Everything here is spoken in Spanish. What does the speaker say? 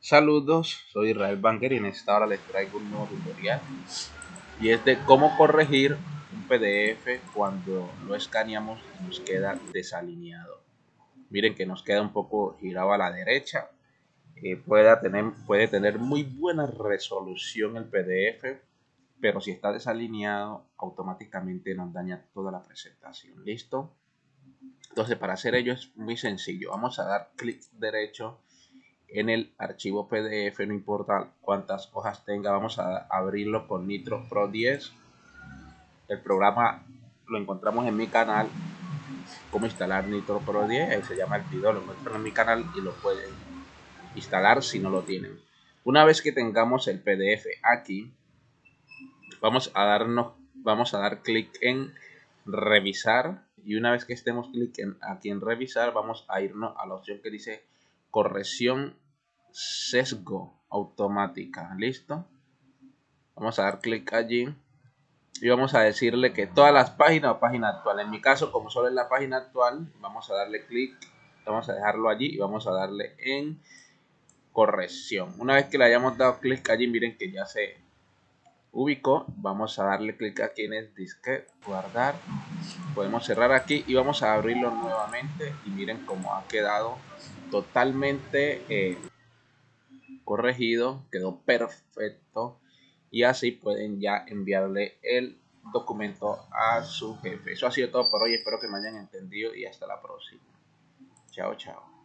Saludos, soy Israel Banker y en esta hora les traigo un nuevo tutorial y es de cómo corregir un PDF cuando lo escaneamos y nos queda desalineado. Miren que nos queda un poco girado a la derecha. Eh, puede, tener, puede tener muy buena resolución el PDF, pero si está desalineado automáticamente nos daña toda la presentación. ¿Listo? Entonces para hacer ello es muy sencillo. Vamos a dar clic derecho en el archivo PDF, no importa cuántas hojas tenga, vamos a abrirlo con Nitro Pro 10. El programa lo encontramos en mi canal, cómo instalar Nitro Pro 10, ahí se llama el video, lo encuentran en mi canal y lo pueden instalar si no lo tienen. Una vez que tengamos el PDF aquí, vamos a darnos, vamos a dar clic en revisar y una vez que estemos clic en, aquí en revisar, vamos a irnos a la opción que dice corrección sesgo automática. ¿Listo? Vamos a dar clic allí y vamos a decirle que todas las páginas o página actual. En mi caso, como solo es la página actual, vamos a darle clic, vamos a dejarlo allí y vamos a darle en corrección. Una vez que le hayamos dado clic allí, miren que ya se ubicó. Vamos a darle clic aquí en el disque, guardar. Podemos cerrar aquí y vamos a abrirlo nuevamente y miren cómo ha quedado totalmente eh, corregido, quedó perfecto y así pueden ya enviarle el documento a su jefe. Eso ha sido todo por hoy, espero que me hayan entendido y hasta la próxima. Chao, chao.